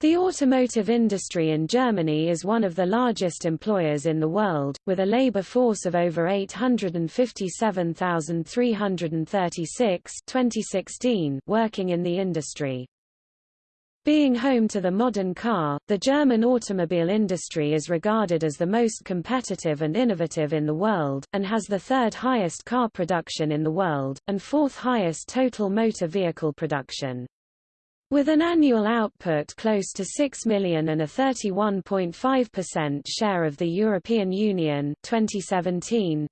The automotive industry in Germany is one of the largest employers in the world, with a labor force of over 857,336 2016 working in the industry. Being home to the modern car, the German automobile industry is regarded as the most competitive and innovative in the world, and has the third highest car production in the world, and fourth highest total motor vehicle production. With an annual output close to 6 million and a 31.5% share of the European Union 2017,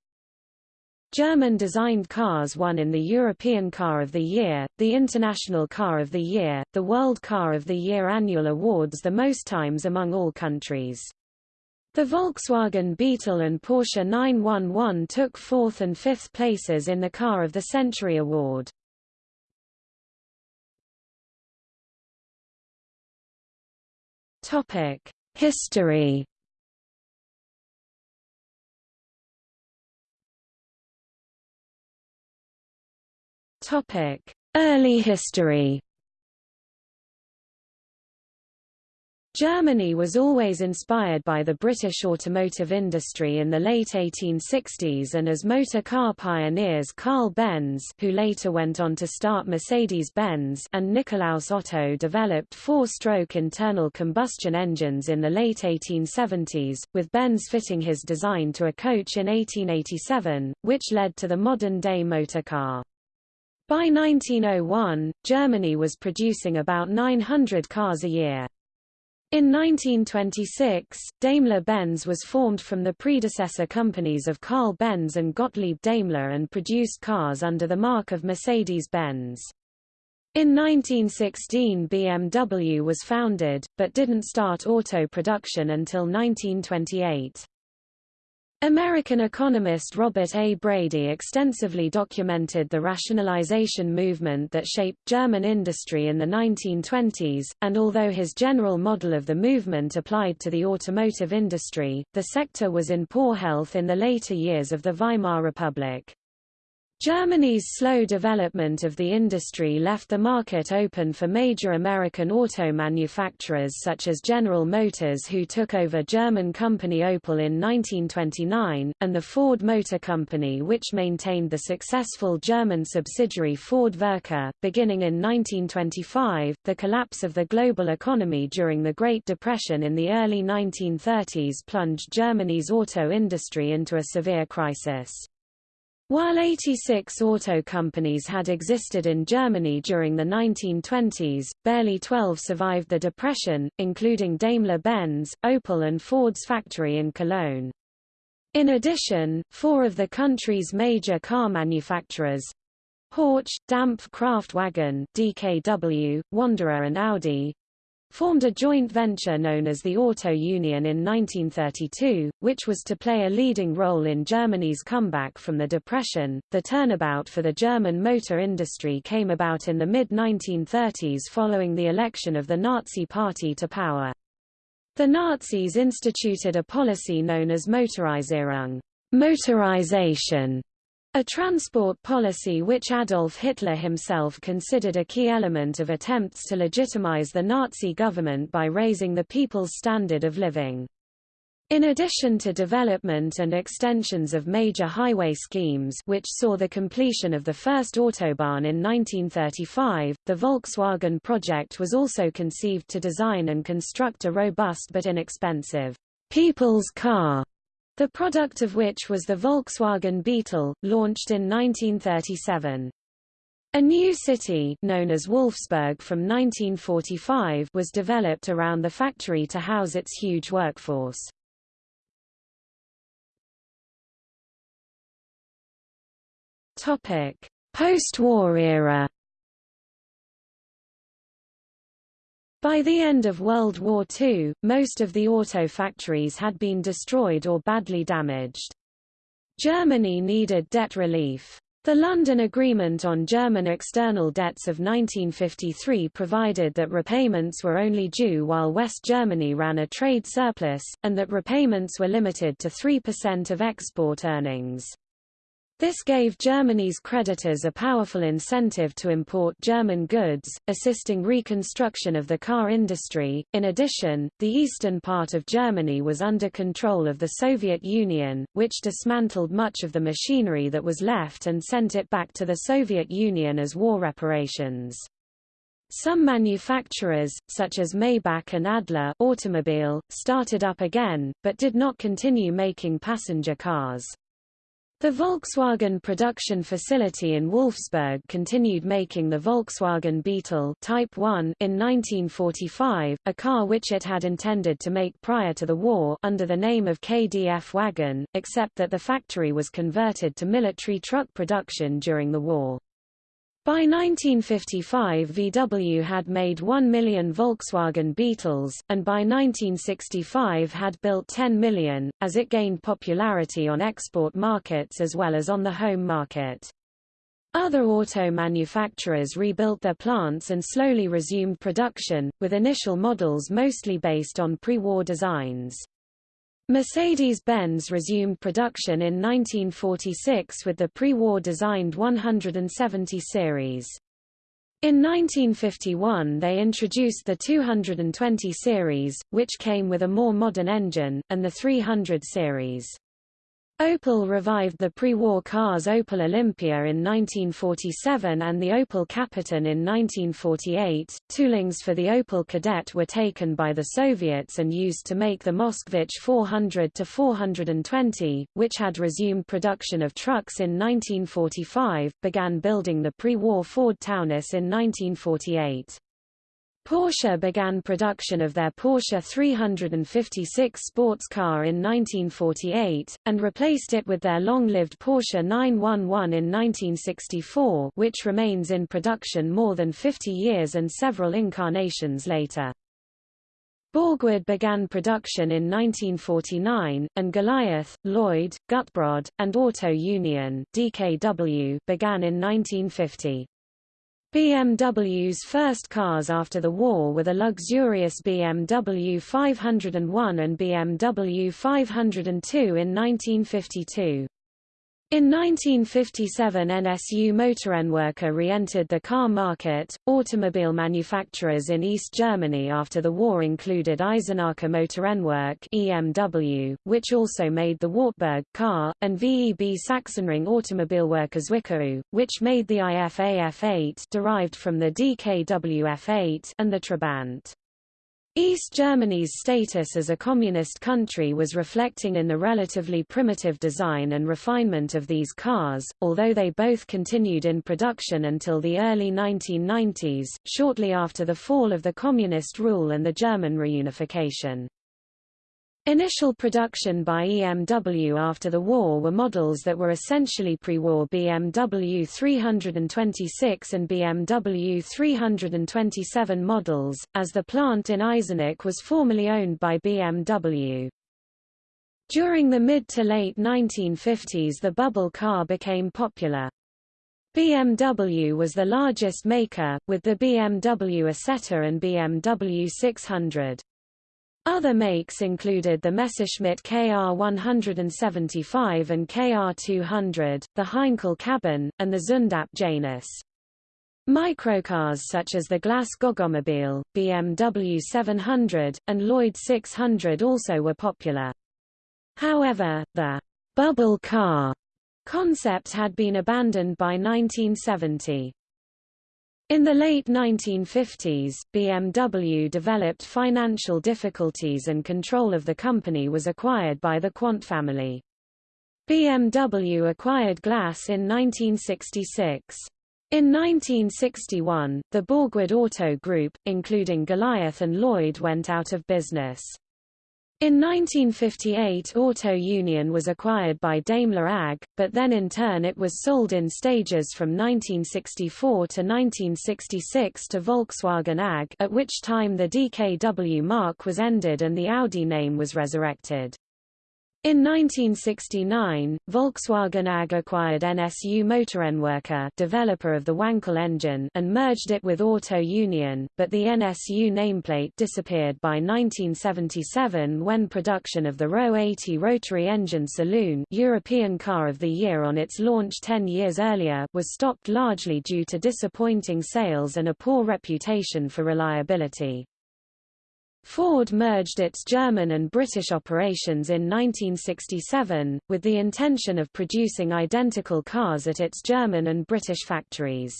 German-designed cars won in the European Car of the Year, the International Car of the Year, the World Car of the Year annual awards the most times among all countries. The Volkswagen Beetle and Porsche 911 took fourth and fifth places in the Car of the Century award. Topic: History. Topic: Early history. Germany was always inspired by the British automotive industry in the late 1860s and as motor car pioneers Carl Benz who later went on to start Mercedes-Benz and Nikolaus Otto developed four-stroke internal combustion engines in the late 1870s, with Benz fitting his design to a coach in 1887, which led to the modern-day motor car. By 1901, Germany was producing about 900 cars a year. In 1926, Daimler-Benz was formed from the predecessor companies of Carl Benz and Gottlieb Daimler and produced cars under the marque of Mercedes-Benz. In 1916 BMW was founded, but didn't start auto production until 1928. American economist Robert A. Brady extensively documented the rationalization movement that shaped German industry in the 1920s, and although his general model of the movement applied to the automotive industry, the sector was in poor health in the later years of the Weimar Republic. Germany's slow development of the industry left the market open for major American auto manufacturers such as General Motors who took over German company Opel in 1929, and the Ford Motor Company which maintained the successful German subsidiary Ford Werke. Beginning in 1925, the collapse of the global economy during the Great Depression in the early 1930s plunged Germany's auto industry into a severe crisis. While 86 auto companies had existed in Germany during the 1920s, barely 12 survived the Depression, including Daimler-Benz, Opel and Ford's factory in Cologne. In addition, four of the country's major car manufacturers Horch, Dampf Kraftwagen, DKW, Wanderer and Audi formed a joint venture known as the Auto Union in 1932, which was to play a leading role in Germany's comeback from the Depression. The turnabout for the German motor industry came about in the mid-1930s following the election of the Nazi Party to power. The Nazis instituted a policy known as Motorisierung, motorization, a transport policy which Adolf Hitler himself considered a key element of attempts to legitimize the Nazi government by raising the people's standard of living. In addition to development and extensions of major highway schemes which saw the completion of the first Autobahn in 1935, the Volkswagen project was also conceived to design and construct a robust but inexpensive people's car the product of which was the Volkswagen Beetle, launched in 1937. A new city known as Wolfsburg from 1945 was developed around the factory to house its huge workforce. Topic: Post-war era By the end of World War II, most of the auto factories had been destroyed or badly damaged. Germany needed debt relief. The London Agreement on German External Debts of 1953 provided that repayments were only due while West Germany ran a trade surplus, and that repayments were limited to 3% of export earnings. This gave Germany's creditors a powerful incentive to import German goods, assisting reconstruction of the car industry. In addition, the eastern part of Germany was under control of the Soviet Union, which dismantled much of the machinery that was left and sent it back to the Soviet Union as war reparations. Some manufacturers, such as Maybach and Adler automobile, started up again, but did not continue making passenger cars. The Volkswagen production facility in Wolfsburg continued making the Volkswagen Beetle Type 1 in 1945, a car which it had intended to make prior to the war under the name of KDF Wagon, except that the factory was converted to military truck production during the war. By 1955 VW had made 1 million Volkswagen Beetles, and by 1965 had built 10 million, as it gained popularity on export markets as well as on the home market. Other auto manufacturers rebuilt their plants and slowly resumed production, with initial models mostly based on pre-war designs. Mercedes-Benz resumed production in 1946 with the pre-war designed 170 series. In 1951 they introduced the 220 series, which came with a more modern engine, and the 300 series. Opel revived the pre-war cars Opel Olympia in 1947 and the Opel Kapitän in 1948. Toolings for the Opel Kadett were taken by the Soviets and used to make the Moskvich 400 to 420, which had resumed production of trucks in 1945, began building the pre-war Ford Taunus in 1948. Porsche began production of their Porsche 356 sports car in 1948, and replaced it with their long-lived Porsche 911 in 1964 which remains in production more than 50 years and several incarnations later. Borgward began production in 1949, and Goliath, Lloyd, Gutbrod, and Auto Union DKW began in 1950. BMW's first cars after the war were the luxurious BMW 501 and BMW 502 in 1952. In 1957 NSU Motorenwerke re-entered the car market. Automobile manufacturers in East Germany after the war included Eisenacher Motorenwerk EMW, which also made the Wartburg car, and VEB Sachsenring Automobilwerke Zwickau, which made the IFA F8 derived from the DKW F8 and the Trabant. East Germany's status as a communist country was reflecting in the relatively primitive design and refinement of these cars, although they both continued in production until the early 1990s, shortly after the fall of the communist rule and the German reunification. Initial production by EMW after the war were models that were essentially pre-war BMW 326 and BMW 327 models, as the plant in Eisenach was formerly owned by BMW. During the mid to late 1950s the bubble car became popular. BMW was the largest maker, with the BMW Isetta and BMW 600. Other makes included the Messerschmitt KR175 and KR200, the Heinkel Cabin, and the Zündapp Janus. Microcars such as the Glas Goggomobil, BMW 700, and Lloyd 600 also were popular. However, the «bubble car» concept had been abandoned by 1970. In the late 1950s, BMW developed financial difficulties and control of the company was acquired by the Quandt family. BMW acquired Glas in 1966. In 1961, the Borgward Auto Group, including Goliath and Lloyd went out of business. In 1958 Auto Union was acquired by Daimler AG, but then in turn it was sold in stages from 1964 to 1966 to Volkswagen AG at which time the DKW marque was ended and the Audi name was resurrected. In 1969, Volkswagen AG acquired NSU Motorenwerke developer of the Wankel engine and merged it with Auto Union, but the NSU nameplate disappeared by 1977 when production of the RO 80 rotary engine saloon European Car of the Year on its launch 10 years earlier was stopped largely due to disappointing sales and a poor reputation for reliability. Ford merged its German and British operations in 1967, with the intention of producing identical cars at its German and British factories.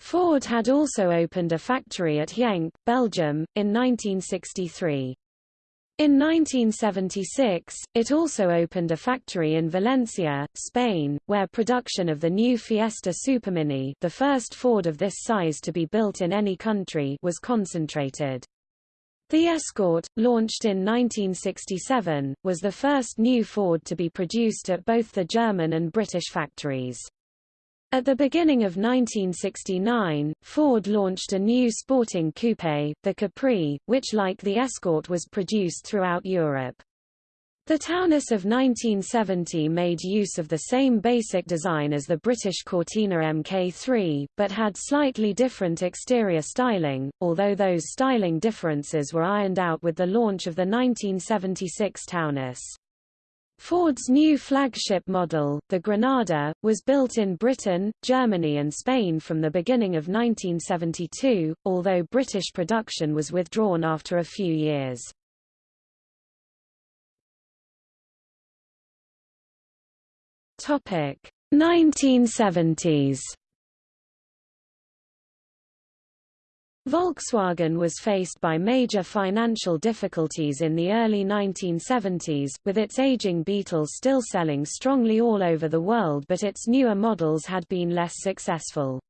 Ford had also opened a factory at Genk, Belgium, in 1963. In 1976, it also opened a factory in Valencia, Spain, where production of the new Fiesta Supermini the first Ford of this size to be built in any country was concentrated. The Escort, launched in 1967, was the first new Ford to be produced at both the German and British factories. At the beginning of 1969, Ford launched a new sporting coupe, the Capri, which like the Escort was produced throughout Europe. The Taunus of 1970 made use of the same basic design as the British Cortina Mk3, but had slightly different exterior styling, although those styling differences were ironed out with the launch of the 1976 Taunus. Ford's new flagship model, the Granada, was built in Britain, Germany and Spain from the beginning of 1972, although British production was withdrawn after a few years. Topic 1970s Volkswagen was faced by major financial difficulties in the early 1970s, with its aging Beetle still selling strongly all over the world but its newer models had been less successful.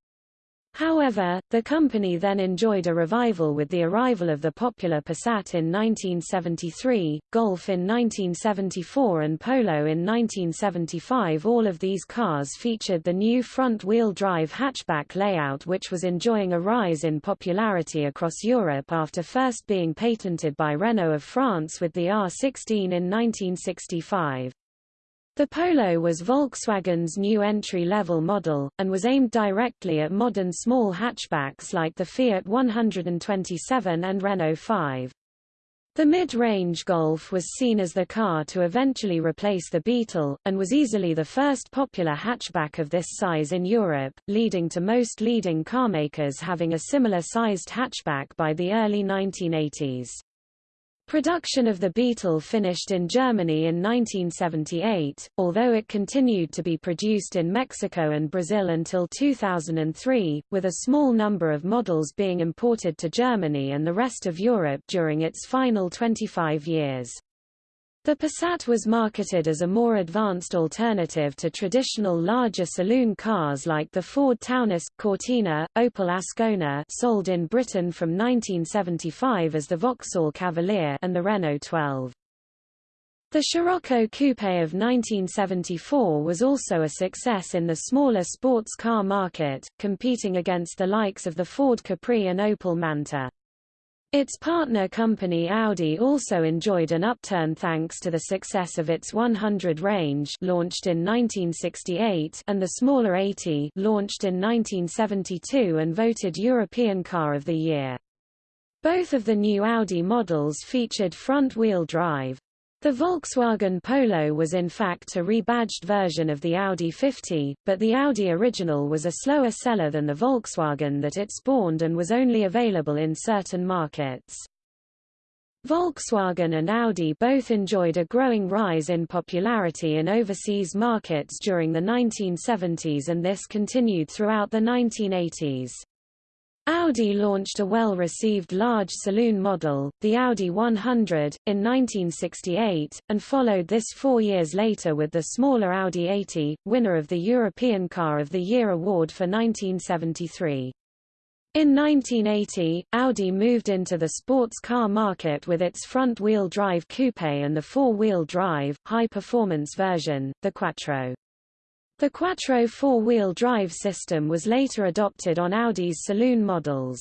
However, the company then enjoyed a revival with the arrival of the popular Passat in 1973, Golf in 1974 and Polo in 1975 all of these cars featured the new front-wheel drive hatchback layout which was enjoying a rise in popularity across Europe after first being patented by Renault of France with the R16 in 1965. The Polo was Volkswagen's new entry-level model, and was aimed directly at modern small hatchbacks like the Fiat 127 and Renault 5. The mid-range Golf was seen as the car to eventually replace the Beetle, and was easily the first popular hatchback of this size in Europe, leading to most leading carmakers having a similar-sized hatchback by the early 1980s. Production of the Beetle finished in Germany in 1978, although it continued to be produced in Mexico and Brazil until 2003, with a small number of models being imported to Germany and the rest of Europe during its final 25 years. The Passat was marketed as a more advanced alternative to traditional larger saloon cars like the Ford Taunus, Cortina, Opel Ascona sold in Britain from 1975 as the Vauxhall Cavalier and the Renault 12. The Scirocco Coupe of 1974 was also a success in the smaller sports car market, competing against the likes of the Ford Capri and Opel Manta. Its partner company Audi also enjoyed an upturn thanks to the success of its 100 range launched in 1968 and the smaller 80 launched in 1972 and voted European Car of the Year. Both of the new Audi models featured front-wheel drive. The Volkswagen Polo was in fact a rebadged version of the Audi 50, but the Audi original was a slower seller than the Volkswagen that it spawned and was only available in certain markets. Volkswagen and Audi both enjoyed a growing rise in popularity in overseas markets during the 1970s and this continued throughout the 1980s. Audi launched a well-received large saloon model, the Audi 100, in 1968, and followed this four years later with the smaller Audi 80, winner of the European Car of the Year award for 1973. In 1980, Audi moved into the sports car market with its front-wheel drive coupe and the four-wheel drive, high-performance version, the Quattro. The Quattro four-wheel drive system was later adopted on Audi's saloon models.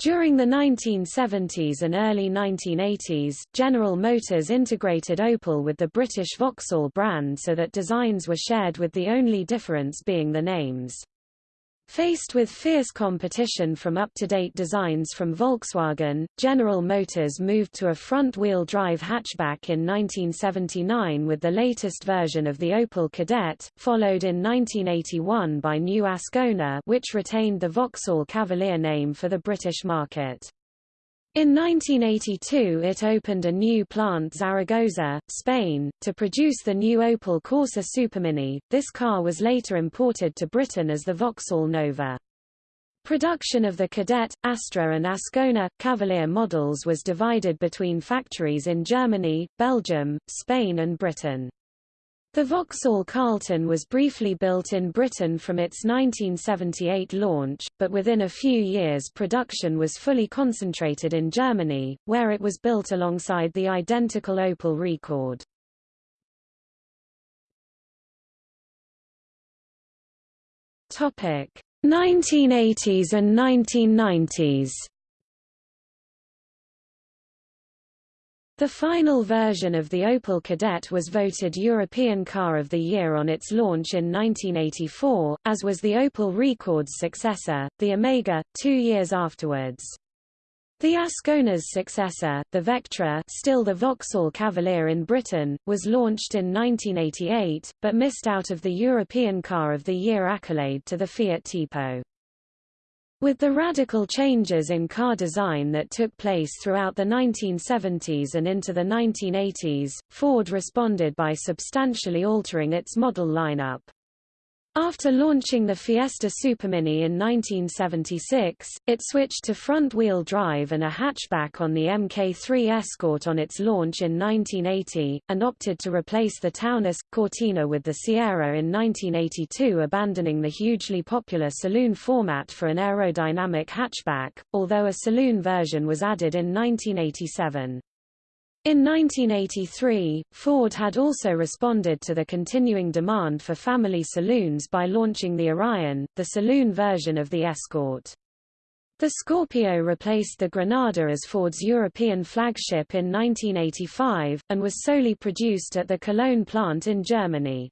During the 1970s and early 1980s, General Motors integrated Opel with the British Vauxhall brand so that designs were shared with the only difference being the names. Faced with fierce competition from up-to-date designs from Volkswagen, General Motors moved to a front-wheel drive hatchback in 1979 with the latest version of the Opel Kadett, followed in 1981 by new Ascona which retained the Vauxhall Cavalier name for the British market. In 1982 it opened a new plant Zaragoza, Spain, to produce the new Opel Corsa Supermini. This car was later imported to Britain as the Vauxhall Nova. Production of the Kadett, Astra and Ascona, Cavalier models was divided between factories in Germany, Belgium, Spain and Britain. The Vauxhall Carlton was briefly built in Britain from its 1978 launch, but within a few years production was fully concentrated in Germany, where it was built alongside the identical Opel Rekord. Topic: 1980s and 1990s. The final version of the Opel Kadett was voted European Car of the Year on its launch in 1984, as was the Opel Rekord's successor, the Omega, two years afterwards. The Ascona's successor, the Vectra still the Vauxhall Cavalier in Britain, was launched in 1988, but missed out of the European Car of the Year accolade to the Fiat Tipo. With the radical changes in car design that took place throughout the 1970s and into the 1980s, Ford responded by substantially altering its model lineup. After launching the Fiesta Supermini in 1976, it switched to front-wheel drive and a hatchback on the Mk3 Escort on its launch in 1980, and opted to replace the Taunus Cortina with the Sierra in 1982 abandoning the hugely popular saloon format for an aerodynamic hatchback, although a saloon version was added in 1987. In 1983, Ford had also responded to the continuing demand for family saloons by launching the Orion, the saloon version of the Escort. The Scorpio replaced the Granada as Ford's European flagship in 1985, and was solely produced at the Cologne plant in Germany.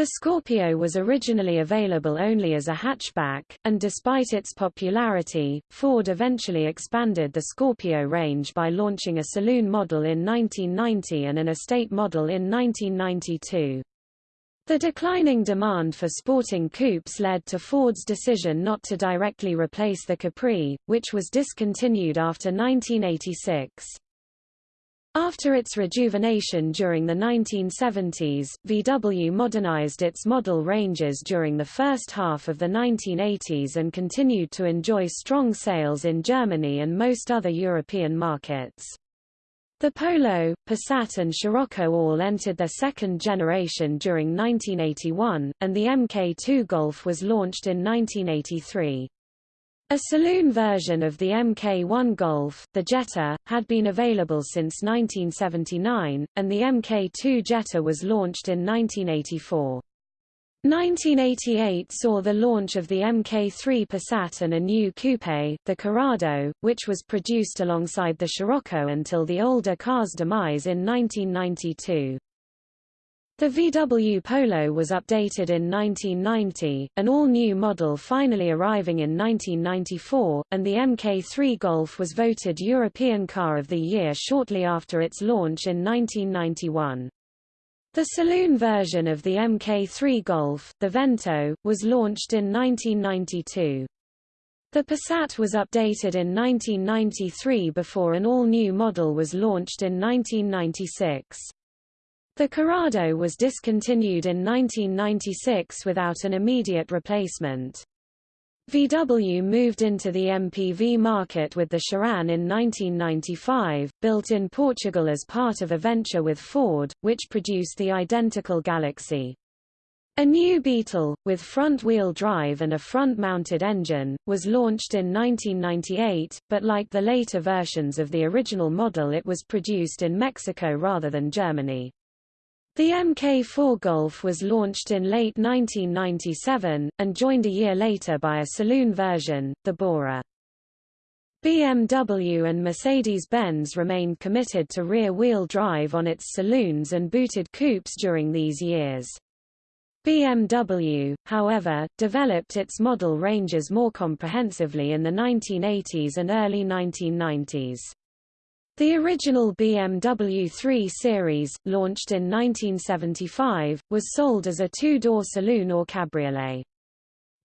The Scorpio was originally available only as a hatchback, and despite its popularity, Ford eventually expanded the Scorpio range by launching a saloon model in 1990 and an estate model in 1992. The declining demand for sporting coupes led to Ford's decision not to directly replace the Capri, which was discontinued after 1986. After its rejuvenation during the 1970s, VW modernized its model ranges during the first half of the 1980s and continued to enjoy strong sales in Germany and most other European markets. The Polo, Passat and Scirocco all entered their second generation during 1981, and the Mk2 Golf was launched in 1983. A saloon version of the Mk1 Golf, the Jetta, had been available since 1979, and the Mk2 Jetta was launched in 1984. 1988 saw the launch of the Mk3 Passat and a new coupe, the Corrado, which was produced alongside the Scirocco until the older car's demise in 1992. The VW Polo was updated in 1990, an all-new model finally arriving in 1994, and the Mk3 Golf was voted European Car of the Year shortly after its launch in 1991. The saloon version of the Mk3 Golf, the Vento, was launched in 1992. The Passat was updated in 1993 before an all-new model was launched in 1996. The Corrado was discontinued in 1996 without an immediate replacement. VW moved into the MPV market with the Sharan in 1995, built in Portugal as part of a venture with Ford, which produced the identical Galaxy. A new Beetle, with front-wheel drive and a front-mounted engine, was launched in 1998, but like the later versions of the original model it was produced in Mexico rather than Germany. The Mk4 Golf was launched in late 1997, and joined a year later by a saloon version, the Bora. BMW and Mercedes-Benz remained committed to rear-wheel drive on its saloons and booted coupes during these years. BMW, however, developed its model ranges more comprehensively in the 1980s and early 1990s. The original BMW 3 Series, launched in 1975, was sold as a two-door saloon or cabriolet.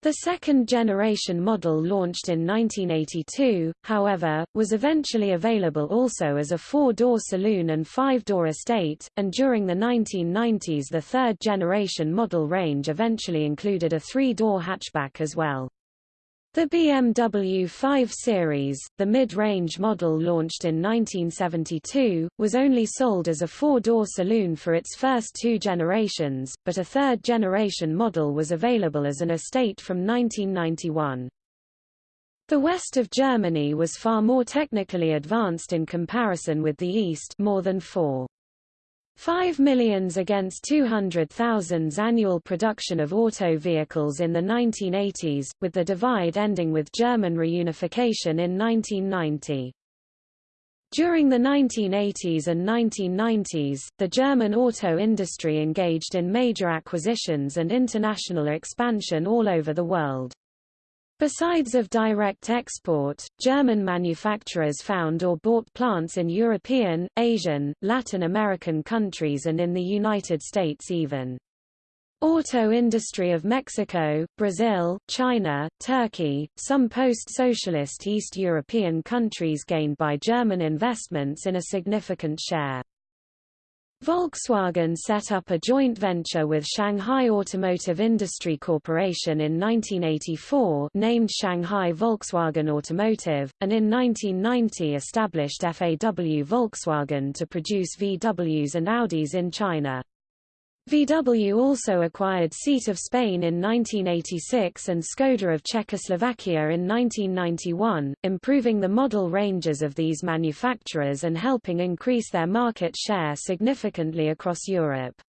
The second-generation model launched in 1982, however, was eventually available also as a four-door saloon and five-door estate, and during the 1990s the third-generation model range eventually included a three-door hatchback as well. The BMW 5 Series, the mid-range model launched in 1972, was only sold as a four-door saloon for its first two generations, but a third-generation model was available as an estate from 1991. The west of Germany was far more technically advanced in comparison with the east more than four. 5 millions against 200,000's annual production of auto vehicles in the 1980s, with the divide ending with German reunification in 1990. During the 1980s and 1990s, the German auto industry engaged in major acquisitions and international expansion all over the world. Besides of direct export, German manufacturers found or bought plants in European, Asian, Latin American countries and in the United States even. Auto industry of Mexico, Brazil, China, Turkey, some post-socialist East European countries gained by German investments in a significant share. Volkswagen set up a joint venture with Shanghai Automotive Industry Corporation in 1984 named Shanghai Volkswagen Automotive, and in 1990 established FAW Volkswagen to produce VWs and Audis in China. VW also acquired Seat of Spain in 1986 and Skoda of Czechoslovakia in 1991, improving the model ranges of these manufacturers and helping increase their market share significantly across Europe.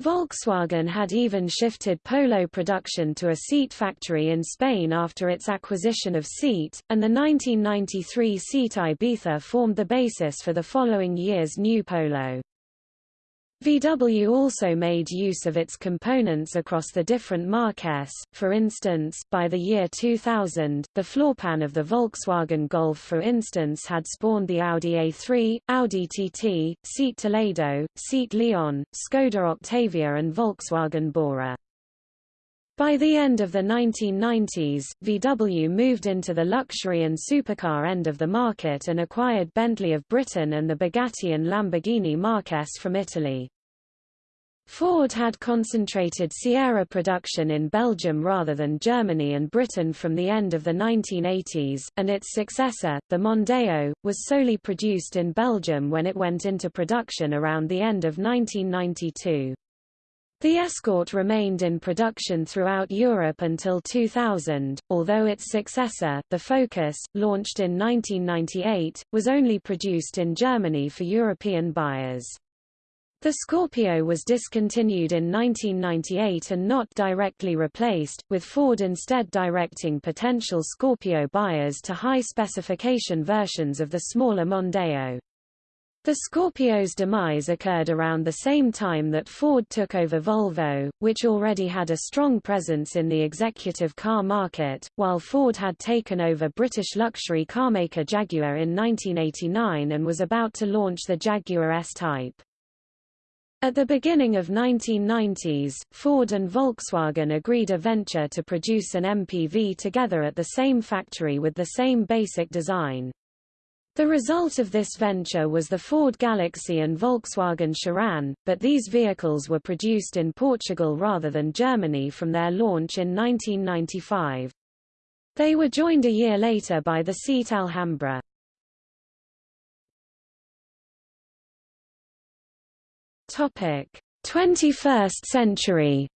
Volkswagen had even shifted Polo production to a Seat factory in Spain after its acquisition of Seat, and the 1993 Seat Ibiza formed the basis for the following year's new Polo. VW also made use of its components across the different marques, for instance, by the year 2000, the floorpan of the Volkswagen Golf for instance had spawned the Audi A3, Audi TT, Seat Toledo, Seat Leon, Skoda Octavia and Volkswagen Bora. By the end of the 1990s, VW moved into the luxury and supercar end of the market and acquired Bentley of Britain and the Bugatti and Lamborghini Marques from Italy. Ford had concentrated Sierra production in Belgium rather than Germany and Britain from the end of the 1980s, and its successor, the Mondeo, was solely produced in Belgium when it went into production around the end of 1992. The Escort remained in production throughout Europe until 2000, although its successor, the Focus, launched in 1998, was only produced in Germany for European buyers. The Scorpio was discontinued in 1998 and not directly replaced, with Ford instead directing potential Scorpio buyers to high-specification versions of the smaller Mondeo. The Scorpio's demise occurred around the same time that Ford took over Volvo, which already had a strong presence in the executive car market, while Ford had taken over British luxury carmaker Jaguar in 1989 and was about to launch the Jaguar S-Type. At the beginning of 1990s, Ford and Volkswagen agreed a venture to produce an MPV together at the same factory with the same basic design. The result of this venture was the Ford Galaxy and Volkswagen Sharan, but these vehicles were produced in Portugal rather than Germany from their launch in 1995. They were joined a year later by the Seat Alhambra. Topic: 21st century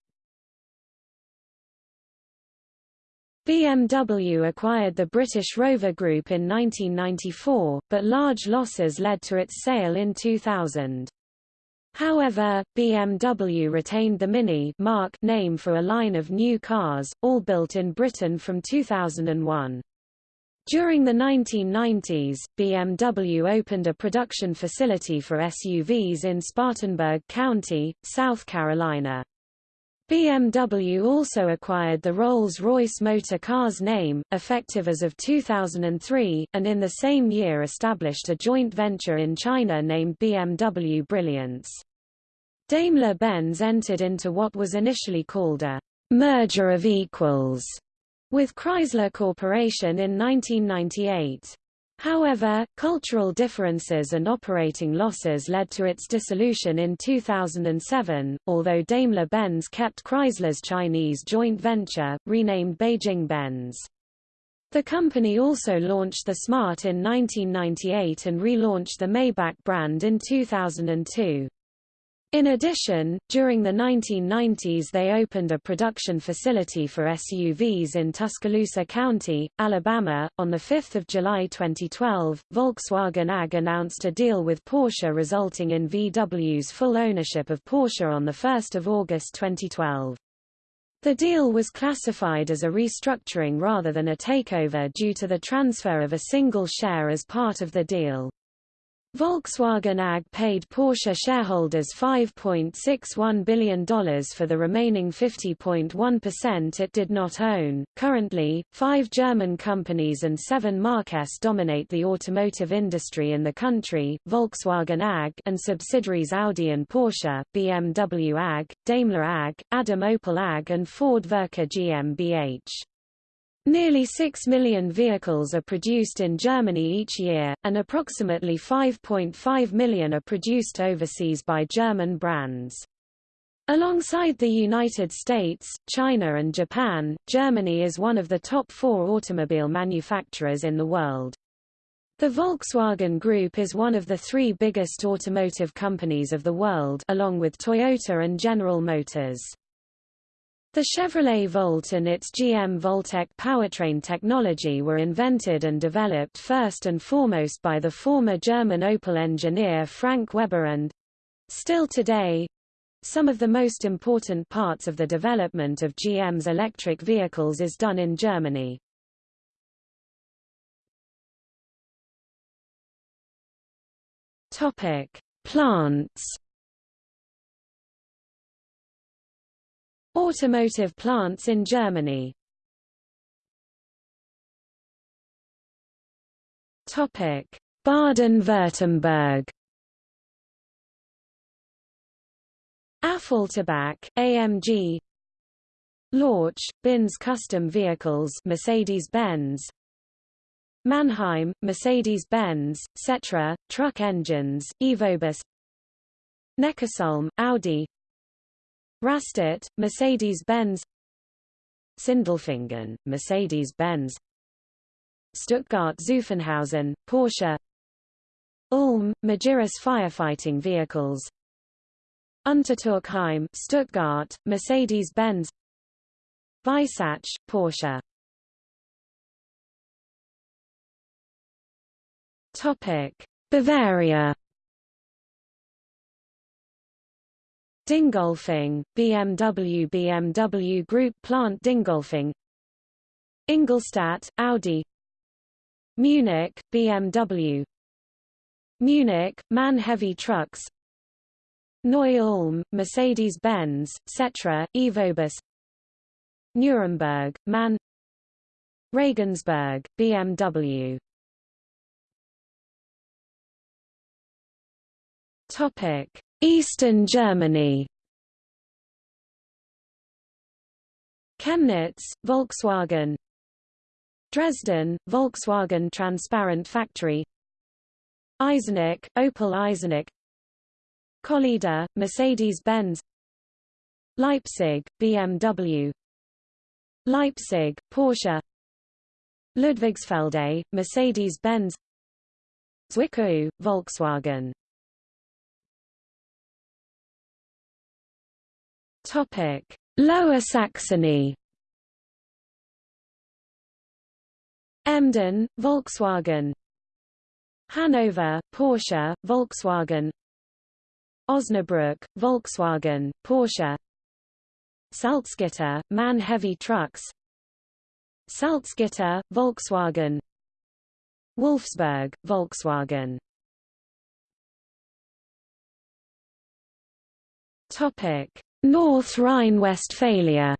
BMW acquired the British Rover Group in 1994, but large losses led to its sale in 2000. However, BMW retained the Mini marque name for a line of new cars, all built in Britain from 2001. During the 1990s, BMW opened a production facility for SUVs in Spartanburg County, South Carolina. BMW also acquired the Rolls-Royce Motor Cars name, effective as of 2003, and in the same year established a joint venture in China named BMW Brilliance. Daimler-Benz entered into what was initially called a merger of equals with Chrysler Corporation in 1998. However, cultural differences and operating losses led to its dissolution in 2007, although Daimler-Benz kept Chrysler's Chinese joint venture, renamed Beijing-Benz. The company also launched the Smart in 1998 and relaunched the Maybach brand in 2002. In addition, during the 1990s they opened a production facility for SUVs in Tuscaloosa County, Alabama. On 5 July 2012, Volkswagen AG announced a deal with Porsche resulting in VW's full ownership of Porsche on 1 August 2012. The deal was classified as a restructuring rather than a takeover due to the transfer of a single share as part of the deal. Volkswagen AG paid Porsche shareholders $5.61 billion for the remaining 50.1% it did not own. Currently, five German companies and seven Marques dominate the automotive industry in the country, Volkswagen AG and subsidiaries Audi and Porsche, BMW AG, Daimler AG, Adam Opel AG and Ford Werke GmbH. Nearly 6 million vehicles are produced in Germany each year, and approximately 5.5 million are produced overseas by German brands. Alongside the United States, China and Japan, Germany is one of the top four automobile manufacturers in the world. The Volkswagen Group is one of the three biggest automotive companies of the world along with Toyota and General Motors. The Chevrolet Volt and its GM Voltec powertrain technology were invented and developed first and foremost by the former German Opel engineer Frank Weber and still today some of the most important parts of the development of GM's electric vehicles is done in Germany. Topic: Plants Automotive plants in Germany. Baden-Württemberg. Affalterbach, AMG Lorch, Binz Custom Vehicles Mercedes-Benz. Mannheim, Mercedes-Benz, Setra, Truck Engines, Evobus. Neckarsulm, Audi Rastatt, Mercedes-Benz. Sindelfingen, Mercedes-Benz. Stuttgart-Zuffenhausen, Porsche. Ulm, Magirus firefighting vehicles. Untertürkheim, Stuttgart, Mercedes-Benz. Weissach, Porsche. Topic: Bavaria Dingolfing, BMW BMW Group Plant Dingolfing. Ingolstadt, Audi. Munich, BMW Munich, MAN Heavy Trucks. Neu-Ulm, Mercedes-Benz, Setra, Evobus. Nuremberg, MAN. Regensburg, BMW Topic Eastern Germany. Chemnitz, Volkswagen. Dresden, Volkswagen Transparent Factory. Eisenach, Opel Eisenach. Kölleda, Mercedes-Benz. Leipzig, BMW Leipzig, Porsche. Ludwigsfelde, Mercedes-Benz. Zwickau, Volkswagen Topic: Lower Saxony. Emden, Volkswagen. Hanover, Porsche, Volkswagen. Osnabrück, Volkswagen, Porsche. Salzgitter, MAN Heavy Trucks. Salzgitter, Volkswagen. Wolfsburg, Volkswagen Topic: North Rhine-Westphalia.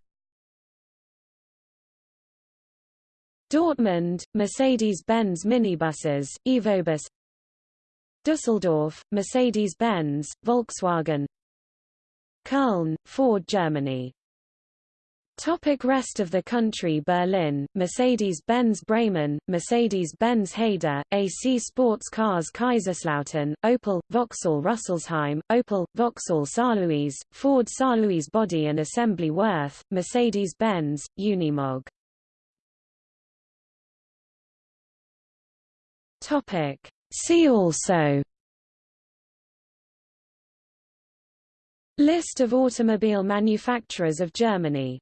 Dortmund, Mercedes-Benz minibuses, Evobus. Düsseldorf, Mercedes-Benz, Volkswagen. Köln, Ford Germany Topic rest of the country Berlin, Mercedes-Benz Bremen, Mercedes-Benz Hayder, AC Sports Cars Kaiserslautern, Opel, Vauxhall Rüsselsheim, Opel, Vauxhall Saarlouis, Ford Saarlouis Body and Assembly Wörth, Mercedes-Benz, Unimog. Topic. See also List of automobile manufacturers of Germany